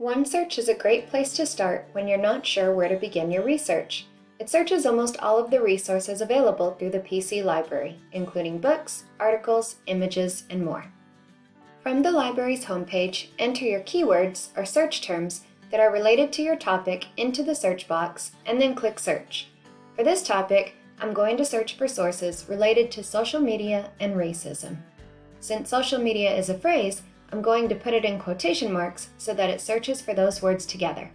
OneSearch is a great place to start when you're not sure where to begin your research. It searches almost all of the resources available through the PC library, including books, articles, images, and more. From the library's homepage, enter your keywords or search terms that are related to your topic into the search box and then click Search. For this topic, I'm going to search for sources related to social media and racism. Since social media is a phrase, I'm going to put it in quotation marks so that it searches for those words together.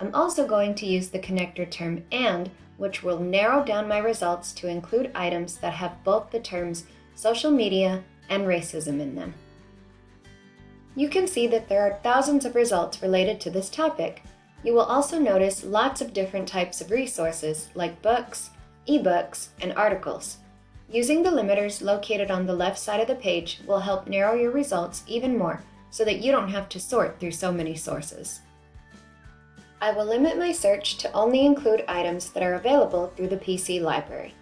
I'm also going to use the connector term AND, which will narrow down my results to include items that have both the terms social media and racism in them. You can see that there are thousands of results related to this topic. You will also notice lots of different types of resources like books, ebooks, and articles. Using the limiters located on the left side of the page will help narrow your results even more so that you don't have to sort through so many sources. I will limit my search to only include items that are available through the PC library.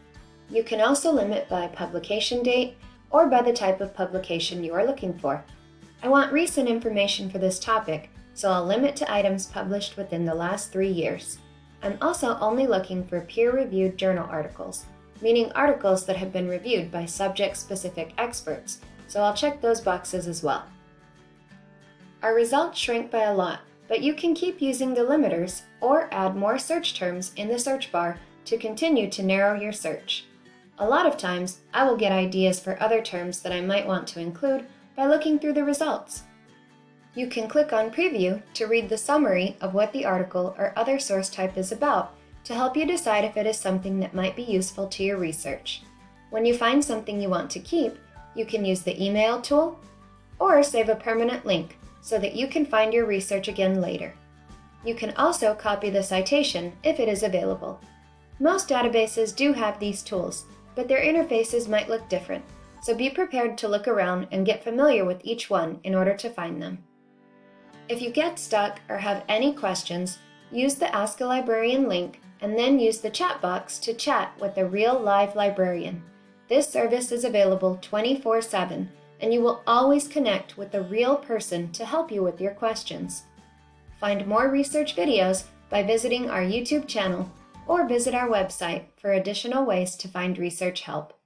You can also limit by publication date or by the type of publication you are looking for. I want recent information for this topic, so I'll limit to items published within the last three years. I'm also only looking for peer-reviewed journal articles, meaning articles that have been reviewed by subject-specific experts, so I'll check those boxes as well. Our results shrink by a lot, but you can keep using the limiters or add more search terms in the search bar to continue to narrow your search. A lot of times, I will get ideas for other terms that I might want to include by looking through the results. You can click on Preview to read the summary of what the article or other source type is about to help you decide if it is something that might be useful to your research. When you find something you want to keep, you can use the email tool or save a permanent link so that you can find your research again later. You can also copy the citation if it is available. Most databases do have these tools, but their interfaces might look different, so be prepared to look around and get familiar with each one in order to find them. If you get stuck or have any questions, use the Ask a Librarian link and then use the chat box to chat with a real live librarian. This service is available 24-7 and you will always connect with a real person to help you with your questions. Find more research videos by visiting our YouTube channel or visit our website for additional ways to find research help.